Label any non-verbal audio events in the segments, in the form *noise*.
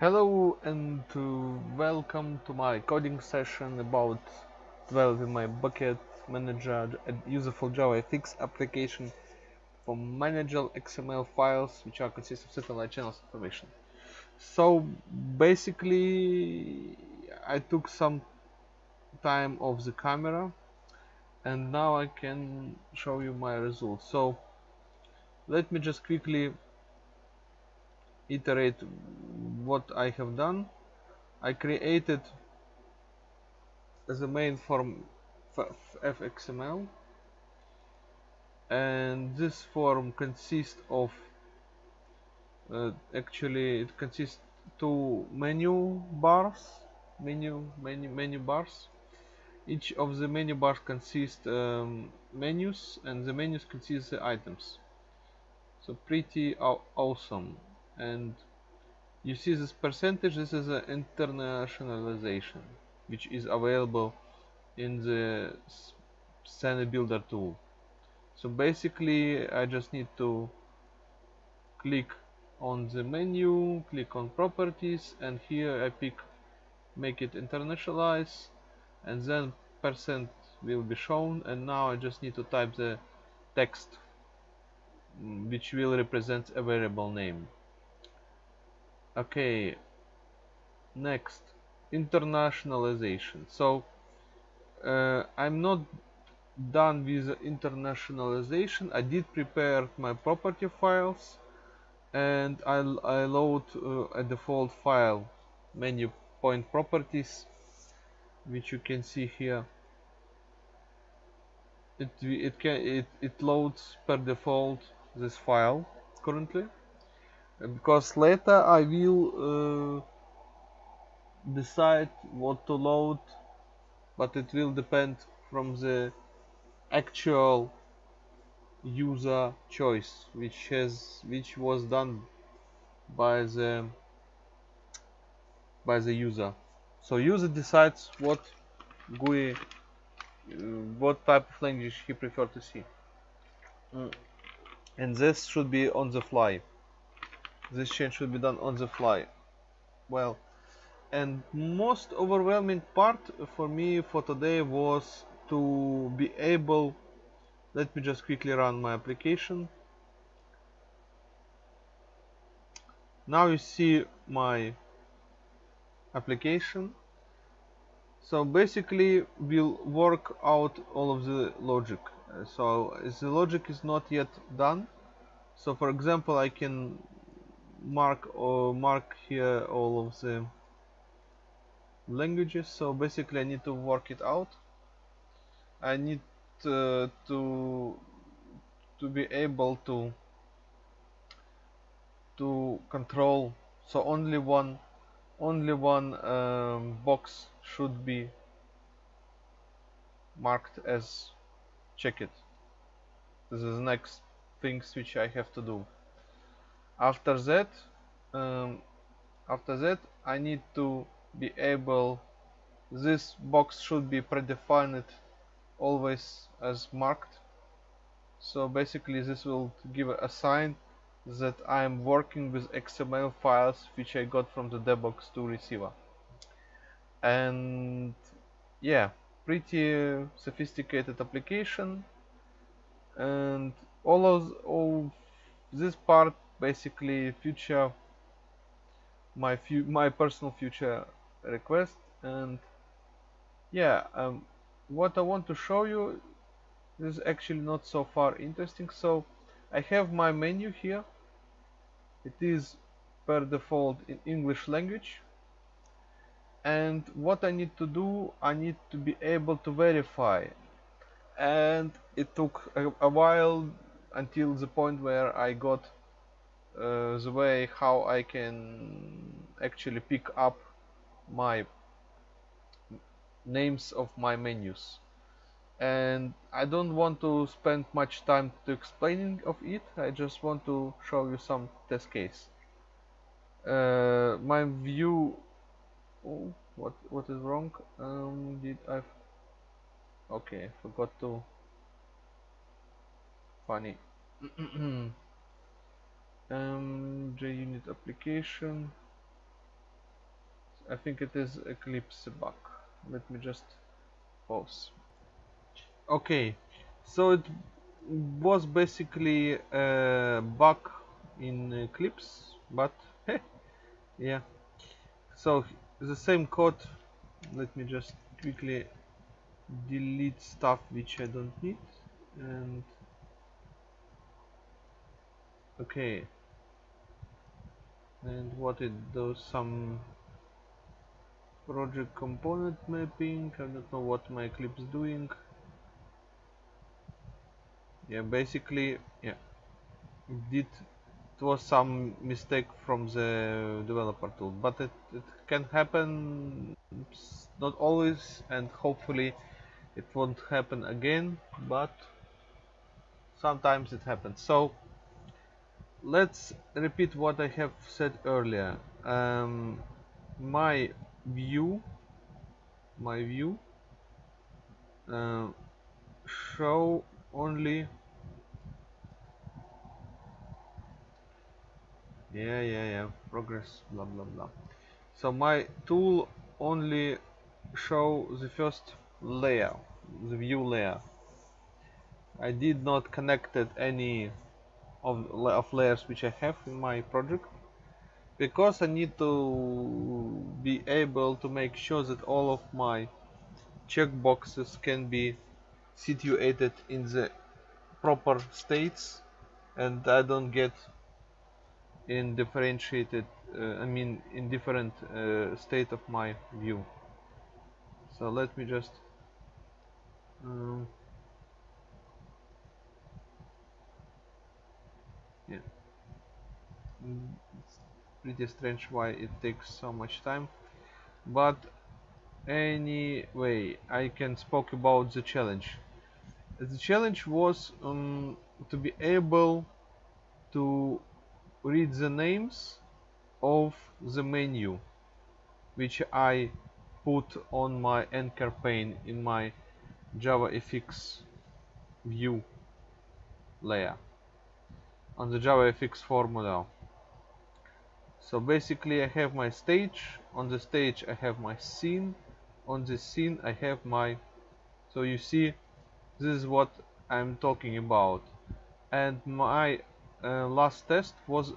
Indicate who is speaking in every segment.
Speaker 1: Hello and uh, welcome to my coding session about developing my bucket manager a useful JavaFX application for managing XML files which are consist of satellite channels information. So basically I took some time off the camera and now I can show you my results. So let me just quickly iterate what I have done. I created a main form fxml and this form consists of uh, actually it consists two menu bars menu menu menu bars. Each of the menu bars consists um, menus and the menus consist the items. So pretty aw awesome and you see this percentage this is an internationalization which is available in the scene builder tool. So basically I just need to click on the menu click on properties and here I pick make it internationalize and then percent will be shown. And now I just need to type the text mm, which will represent a variable name okay next internationalization. So uh, I'm not done with internationalization. I did prepare my property files and I, I load uh, a default file menu point properties which you can see here. It it can it, it loads per default this file currently because later I will uh, decide what to load but it will depend from the actual user choice which has which was done by the by the user. So user decides what GUI uh, what type of language he prefer to see. Mm. and this should be on the fly this change should be done on the fly. Well and most overwhelming part for me for today was to be able let me just quickly run my application. Now you see my application. So basically we'll work out all of the logic. So the logic is not yet done. So for example I can mark or mark here all of the languages. So basically I need to work it out. I need uh, to to be able to to control. So only one only one um, box should be marked as check it this is the next things which I have to do after that um, after that I need to be able this box should be predefined always as marked. So basically this will give a sign that I'm working with XML files which I got from the dbox2 receiver. And yeah pretty sophisticated application. And all of all this part basically future my few my personal future request. And yeah um, what I want to show you is actually not so far interesting. So I have my menu here. It is per default in English language. And what I need to do I need to be able to verify. And it took a, a while until the point where I got uh, the way how I can actually pick up my names of my menus. And I don't want to spend much time to explaining of it. I just want to show you some test case. Uh, my view oh, what what is wrong? Um, did I okay forgot to funny *clears throat* um, JUnit application. I think it is Eclipse bug. Let me just pause. Okay. So it was basically a bug in Eclipse but *laughs* hey, yeah. So the same code. Let me just quickly delete stuff which I don't need and okay and what it does some project component mapping? I don't know what my Eclipse is doing. Yeah basically yeah. It did it was some mistake from the developer tool but it, it can happen not always and hopefully it won't happen again but sometimes it happens. So let's repeat what I have said earlier. Um, my view my view uh, show only yeah yeah yeah progress blah blah blah. So my tool only show the first layer the view layer. I did not connected any of, of layers which I have in my project. Because I need to be able to make sure that all of my checkboxes can be situated in the proper states and I don't get in differentiated uh, I mean in different uh, state of my view. So let me just um, it's pretty strange why it takes so much time. But anyway I can spoke about the challenge. The challenge was um, to be able to read the names of the menu which I put on my anchor pane in my JavaFX view layer. On the JavaFX formula so basically I have my stage. On the stage I have my scene. On the scene I have my so you see this is what I'm talking about. And my uh, last test was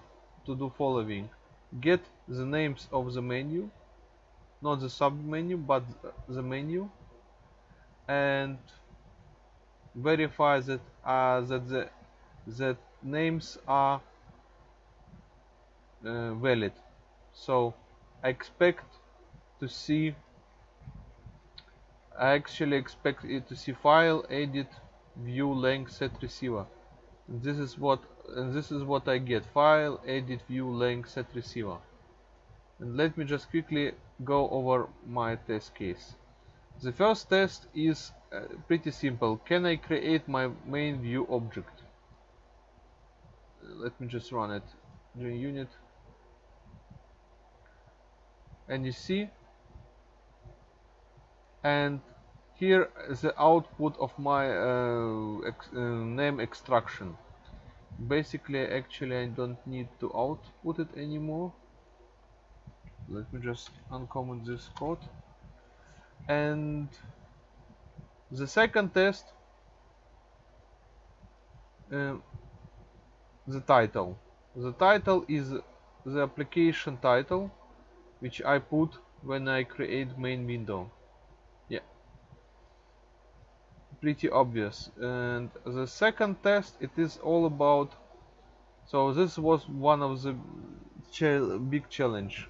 Speaker 1: to do following. Get the names of the menu not the sub menu but the menu and verify that uh, that the that names are uh, valid. So I expect to see I actually expect it to see file edit view length set receiver. This is what and this is what I get. File edit view length set receiver. And let me just quickly go over my test case. The first test is uh, pretty simple. Can I create my main view object? Let me just run it. During unit and you see and here is the output of my uh, ex uh, name extraction. Basically actually I don't need to output it anymore. Let me just uncomment this code. And the second test uh, the title. The title is the application title which I put when I create main window. Yeah. Pretty obvious. And the second test it is all about so this was one of the big challenge.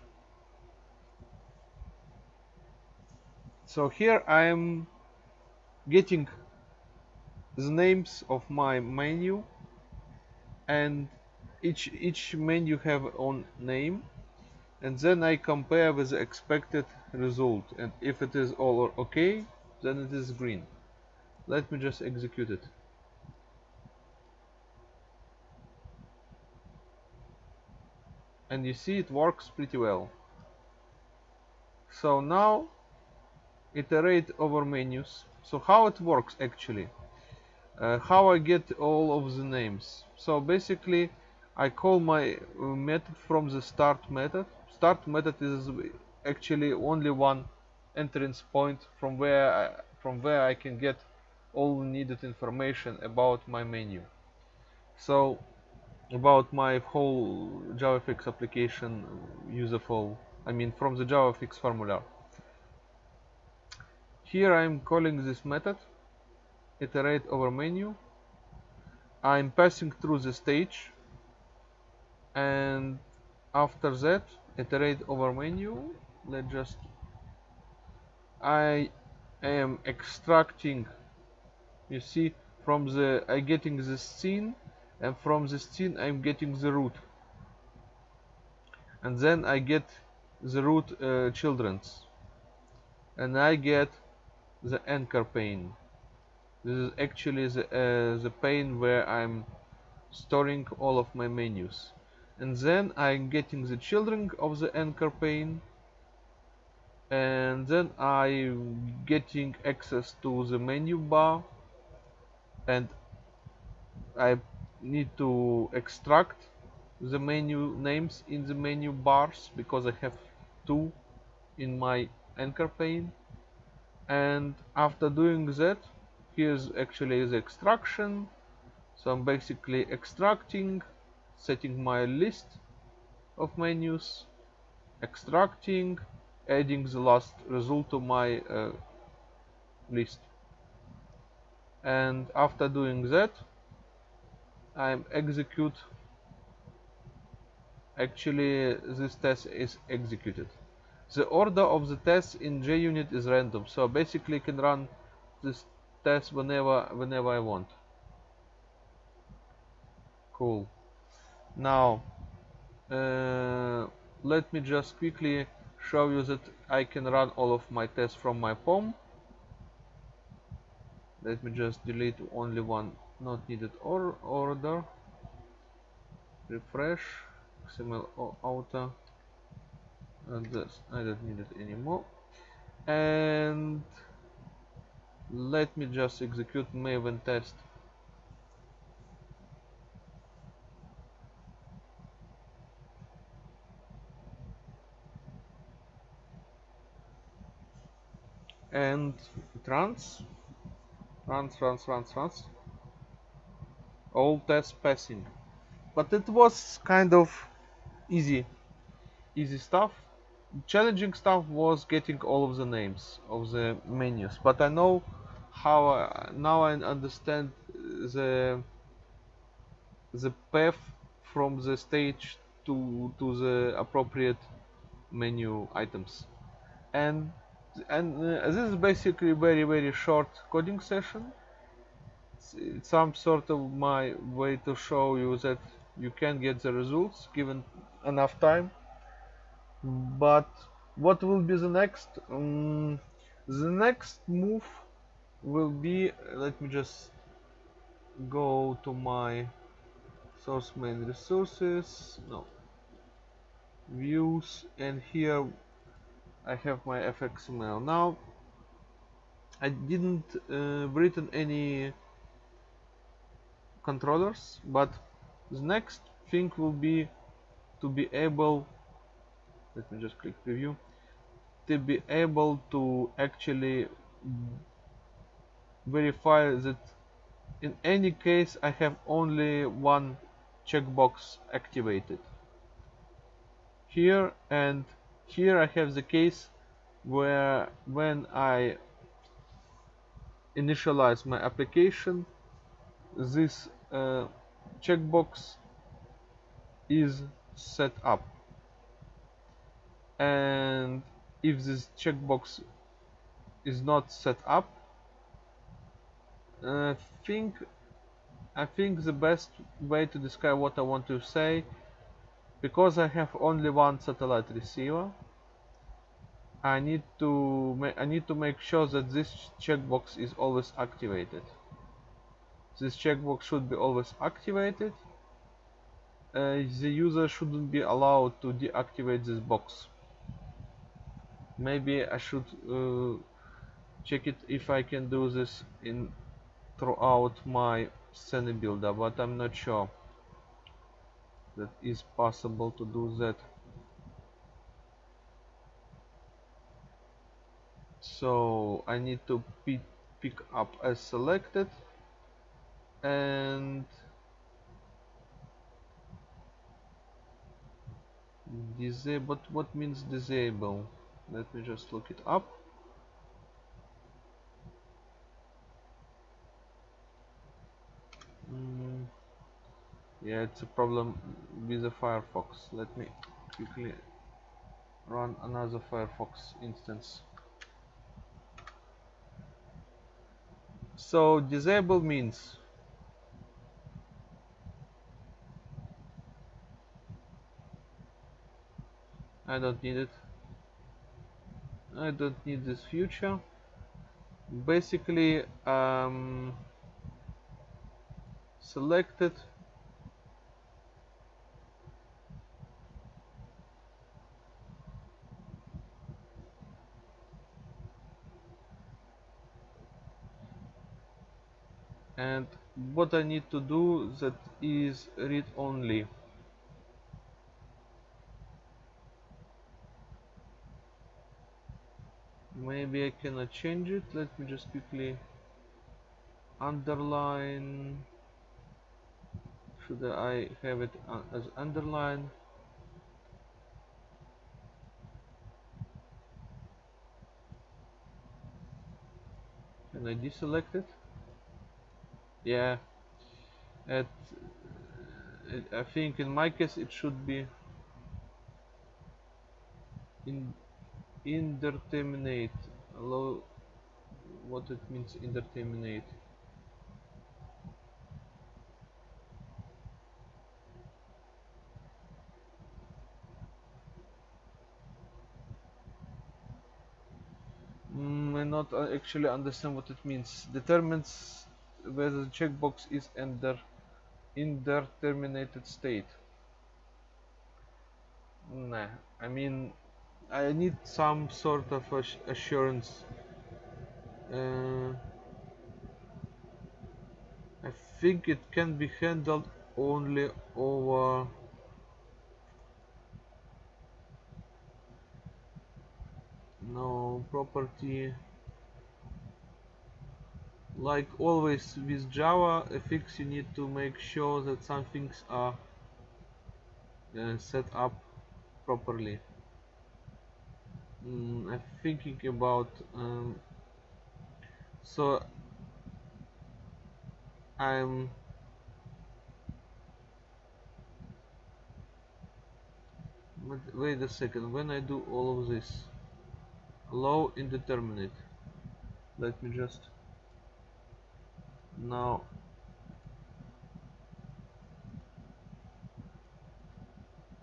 Speaker 1: So here I am getting the names of my menu and each each menu have own name and then I compare with the expected result. And if it is all okay then it is green. Let me just execute it. And you see it works pretty well. So now iterate over menus. So how it works actually? Uh, how I get all of the names. So basically I call my uh, method from the start method start method is actually only one entrance point from where I, from where I can get all needed information about my menu. So about my whole JavaFX application useful I mean from the JavaFX formula. Here I'm calling this method iterate over menu. I'm passing through the stage and after that iterate over menu. Let's just I am extracting you see from the I getting the scene and from the scene I'm getting the root. And then I get the root uh, children's. And I get the anchor pane. This is actually the, uh, the pane where I'm storing all of my menus and then I'm getting the children of the anchor pane. And then I'm getting access to the menu bar. And I need to extract the menu names in the menu bars because I have two in my anchor pane. And after doing that here's actually the extraction. So I'm basically extracting setting my list of menus extracting adding the last result to my uh, list. And after doing that I execute actually this test is executed. The order of the test in JUnit is random so basically can run this test whenever whenever I want. Cool now uh, let me just quickly show you that I can run all of my tests from my POM let me just delete only one not needed or order. Refresh. XML auto. And this I don't need it anymore. And let me just execute maven test and it runs runs runs runs runs all tests passing. But it was kind of easy. Easy stuff. Challenging stuff was getting all of the names of the menus. But I know how uh, now I understand the the path from the stage to to the appropriate menu items. And and uh, this is basically very very short coding session. It's some sort of my way to show you that you can get the results given enough time. But what will be the next? Um, the next move will be let me just go to my source main resources. No. Views and here I have my fxml now I didn't uh, written any controllers but the next thing will be to be able let me just click preview to be able to actually verify that in any case I have only one checkbox activated. Here and here I have the case where when I initialize my application this uh, checkbox is set up. And if this checkbox is not set up I think I think the best way to describe what I want to say because I have only one satellite receiver I need to I need to make sure that this checkbox is always activated. This checkbox should be always activated. Uh, the user shouldn't be allowed to deactivate this box. Maybe I should uh, check it if I can do this in throughout my scene builder but I'm not sure that is possible to do that. So I need to pick up as selected and disable but what means disable? Let me just look it up yeah it's a problem with the Firefox. Let me quickly run another Firefox instance. So disable means. I don't need it. I don't need this future basically um, selected and what I need to do that is read only. Maybe I cannot change it. Let me just quickly underline. Should I have it uh, as underline? Can I deselect it yeah. At I think in my case it should be in indeterminate. Allow what it means indeterminate. Mm, I not uh, actually understand what it means. Determines whether the checkbox is under indeterminated state nah I mean I need some sort of assurance. Uh, I think it can be handled only over no property like always with Java FX you need to make sure that some things are uh, set up properly. Mm, I'm thinking about um, so I'm wait a second when I do all of this low indeterminate let me just now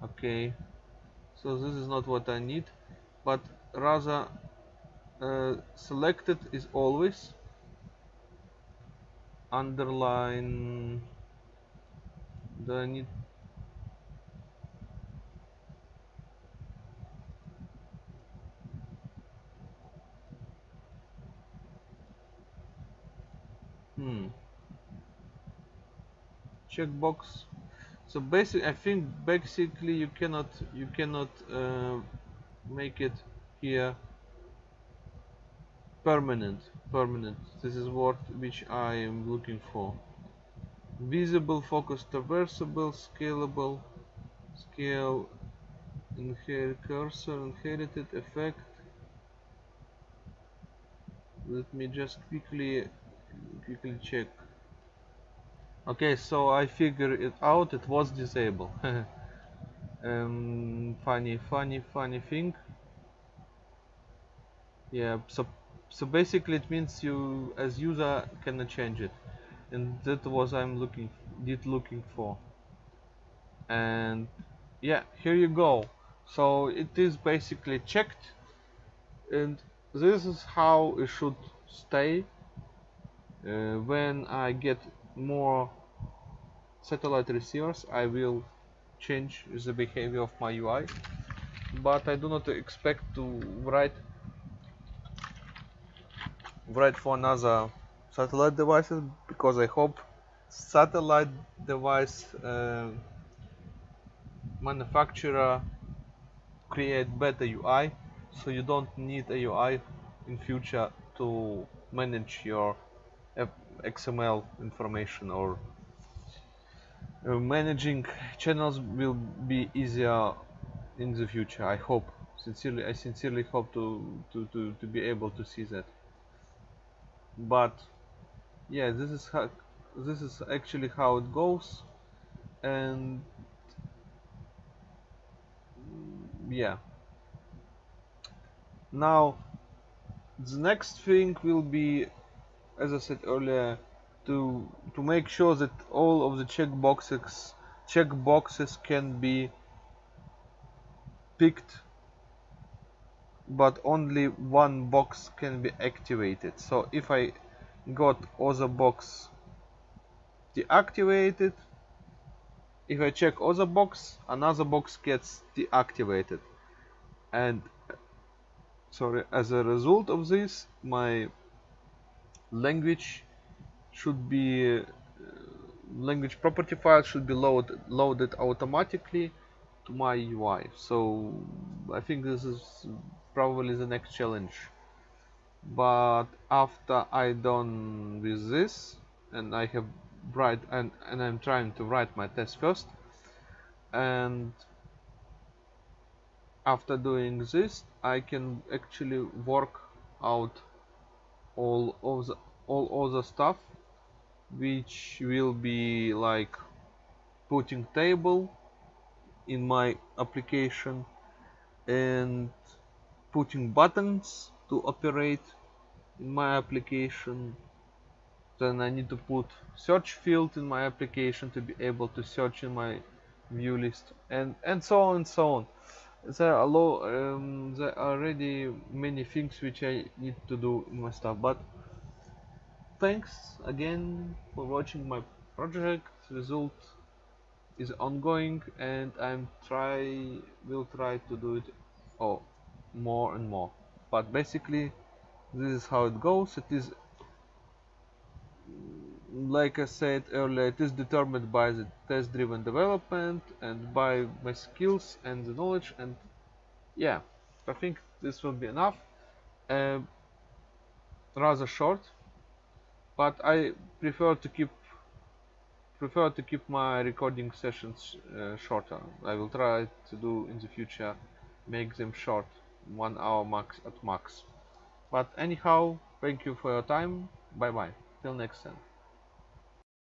Speaker 1: okay. So this is not what I need but rather uh, selected is always underline. The need hmm. Checkbox. So basically I think basically you cannot you cannot uh, make it here permanent permanent. This is what which I am looking for. Visible focus traversable scalable scale inherit cursor inherited effect. Let me just quickly quickly check. Okay so I figured it out it was disabled. *laughs* Um, funny funny funny thing. Yeah so so basically it means you as user cannot change it. And that was I'm looking did looking for. And yeah here you go. So it is basically checked. And this is how it should stay uh, when I get more satellite receivers I will change the behavior of my UI but I do not expect to write write for another satellite devices because I hope satellite device uh, manufacturer create better UI so you don't need a UI in future to manage your XML information or uh, managing channels will be easier in the future I hope. Sincerely I sincerely hope to, to, to, to be able to see that. But yeah this is how this is actually how it goes. And yeah. Now the next thing will be as I said earlier to to make sure that all of the check boxes check boxes can be picked but only one box can be activated. So if I got other box deactivated if I check other box another box gets deactivated. And sorry as a result of this my language should be uh, language property file should be load, loaded automatically to my UI so I think this is probably the next challenge. But after I done with this and I have write and, and I'm trying to write my test first and after doing this I can actually work out all of the all other stuff which will be like putting table in my application and putting buttons to operate in my application. Then I need to put search field in my application to be able to search in my view list and and so on and so on there are, low, um, there are already many things which I need to do in my stuff but thanks again for watching my project. Result is ongoing and I'm try will try to do it oh, more and more. But basically this is how it goes. It is like I said earlier it is determined by the test driven development and by my skills and the knowledge and yeah I think this will be enough. Uh, rather short but I prefer to keep prefer to keep my recording sessions uh, shorter. I will try to do in the future make them short one hour max at max. But anyhow thank you for your time. Bye bye till next time